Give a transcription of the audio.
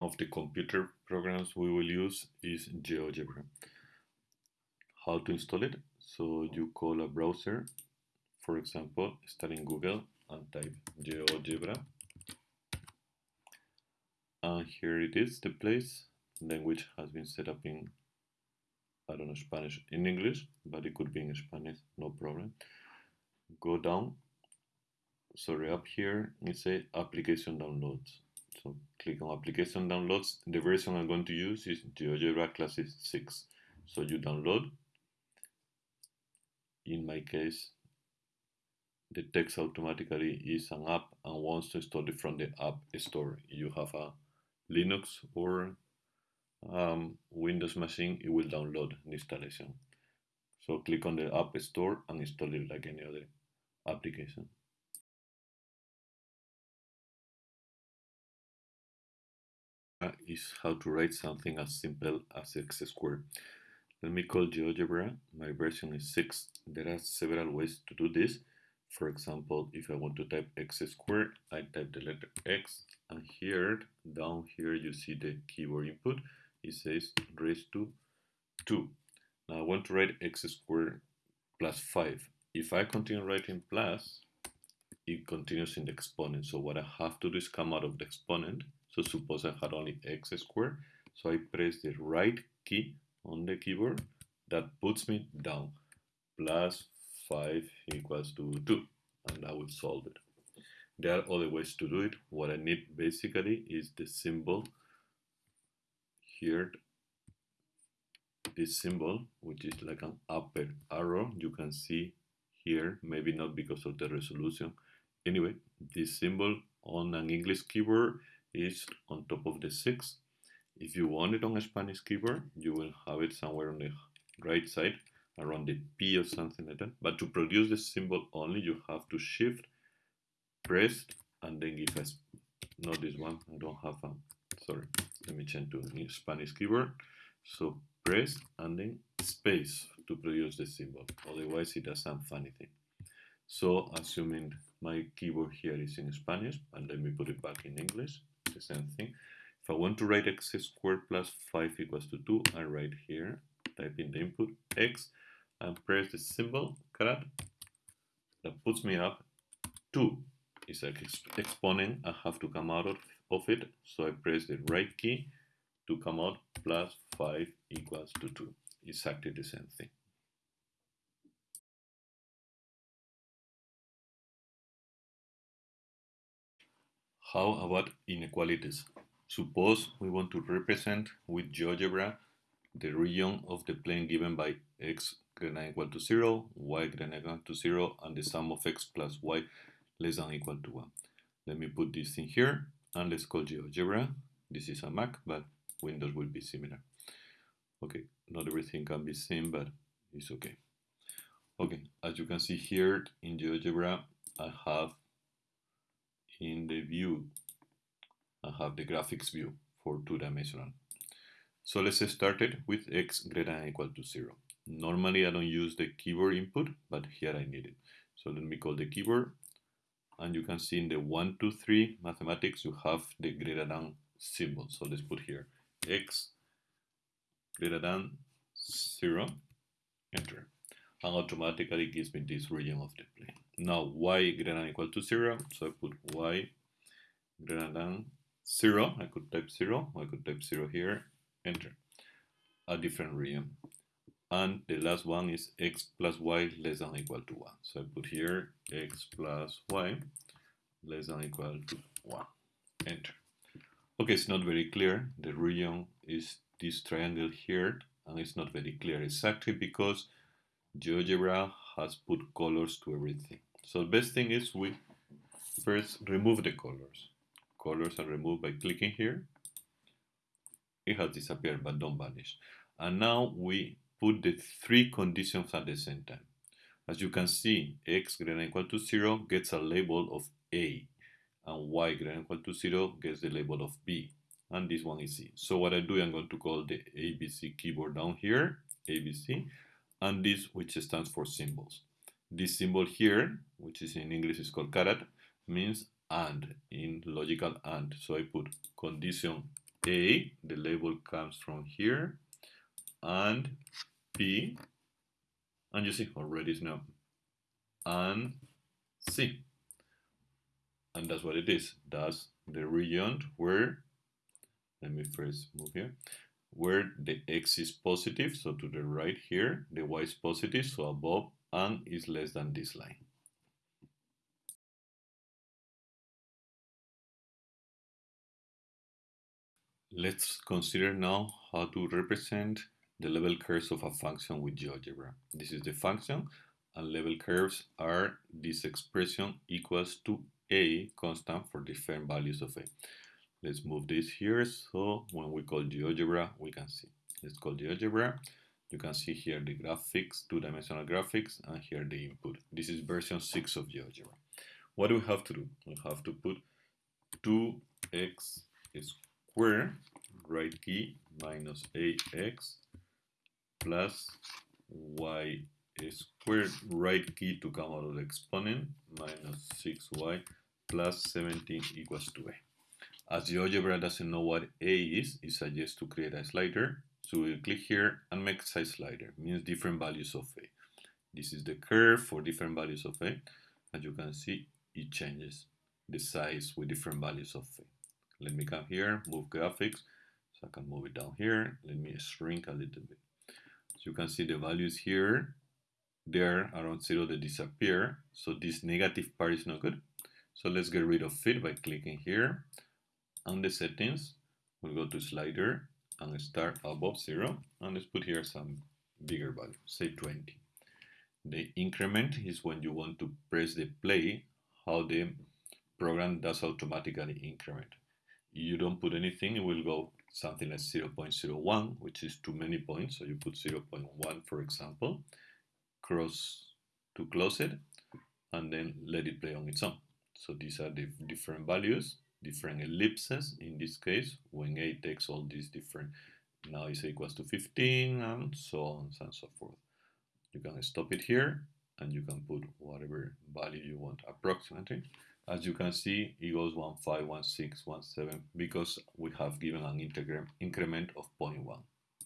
of the computer programs we will use is GeoGebra. How to install it? So you call a browser, for example, start in Google and type GeoGebra. And here it is, the place. Language has been set up in, I don't know, Spanish, in English, but it could be in Spanish, no problem. Go down, sorry, up here, it say application downloads. So click on application downloads. The version I'm going to use is GeoGebra Classic 6. So you download. In my case, the text automatically is an app and wants to install it from the app store. You have a Linux or um, Windows machine, it will download the installation. So click on the app store and install it like any other application. Is how to write something as simple as x squared. Let me call GeoGebra. My version is 6. There are several ways to do this. For example, if I want to type x squared, I type the letter x, and here, down here, you see the keyboard input. It says raised to 2. Now I want to write x squared plus 5. If I continue writing plus, it continues in the exponent. So what I have to do is come out of the exponent so suppose I had only x squared. So I press the right key on the keyboard. That puts me down. Plus 5 equals to 2. And I will solve it. There are other ways to do it. What I need basically is the symbol here. This symbol, which is like an upper arrow, you can see here, maybe not because of the resolution. Anyway, this symbol on an English keyboard is on top of the 6. If you want it on a Spanish keyboard, you will have it somewhere on the right side around the P or something like that. But to produce the symbol only, you have to shift, press, and then give us, not this one, I don't have a, sorry, let me change to Spanish keyboard. So press and then space to produce the symbol. Otherwise, it does some funny thing. So assuming my keyboard here is in Spanish, and let me put it back in English the same thing. If I want to write x squared plus 5 equals to 2, I write here, type in the input x, and press the symbol, caret, that puts me up 2. It's like exponent, I have to come out of, of it, so I press the right key to come out plus 5 equals to 2. Exactly the same thing. How about inequalities? Suppose we want to represent with GeoGebra the region of the plane given by x greater than equal to 0, y greater than equal to 0, and the sum of x plus y less than equal to 1. Let me put this in here, and let's call GeoGebra. This is a Mac, but Windows will be similar. Okay, not everything can be seen, but it's okay. Okay, as you can see here in GeoGebra, I have in the view I have the graphics view for two-dimensional. So let's start it with x greater than equal to 0. Normally I don't use the keyboard input, but here I need it. So let me call the keyboard, and you can see in the 1, 2, 3 mathematics you have the greater than symbol. So let's put here x greater than 0, enter. And automatically gives me this region of the plane. Now y greater than equal to 0, so I put y greater than 0, I could type 0, I could type 0 here, enter. A different region. And the last one is x plus y less than equal to 1. So I put here x plus y less than equal to 1. Enter. Okay, it's not very clear. The region is this triangle here, and it's not very clear exactly because GeoGebra has put colors to everything. So the best thing is we first remove the colors. Colors are removed by clicking here. It has disappeared, but don't vanish. And now we put the three conditions at the same time. As you can see, x greater than equal to 0 gets a label of A, and y greater than equal to 0 gets the label of B, and this one is C. So what I do, I'm going to call the ABC keyboard down here, ABC, and this which stands for symbols. This symbol here, which is in English is called caret, means and in logical and. So I put condition A, the label comes from here, and B, and you see already it's now, and C. And that's what it is. That's the region where, let me first move here, where the x is positive, so to the right here, the y is positive, so above and is less than this line. Let's consider now how to represent the level curves of a function with GeoGebra. This is the function, and level curves are this expression equals to a constant for different values of a. Let's move this here, so when we call GeoGebra, we can see. Let's call GeoGebra. You can see here the graphics, two-dimensional graphics, and here the input. This is version 6 of GeoGebra. What do we have to do? We have to put 2x square right key minus ax plus y squared right key to come out of the exponent minus 6y plus 17 equals to a. As GeoGebra doesn't know what a is, it suggests to create a slider. So we'll click here and make size slider, means different values of a. This is the curve for different values of a. As you can see, it changes the size with different values of a. Let me come here, move graphics, so I can move it down here. Let me shrink a little bit. So you can see the values here, there around zero, they disappear. So this negative part is not good. So let's get rid of it by clicking here on the settings. We'll go to slider and start above zero. And let's put here some bigger value, say 20. The increment is when you want to press the play, how the program does automatically increment you don't put anything, it will go something like 0.01, which is too many points. So you put 0.1, for example, cross to close it, and then let it play on its own. So these are the different values, different ellipses in this case, when a takes all these different, now is equals to 15, and so on and so forth. You can stop it here, and you can put whatever value you want approximately. As you can see, it goes 1, 5, 1, 6, 1, 7 because we have given an increment of 0.1.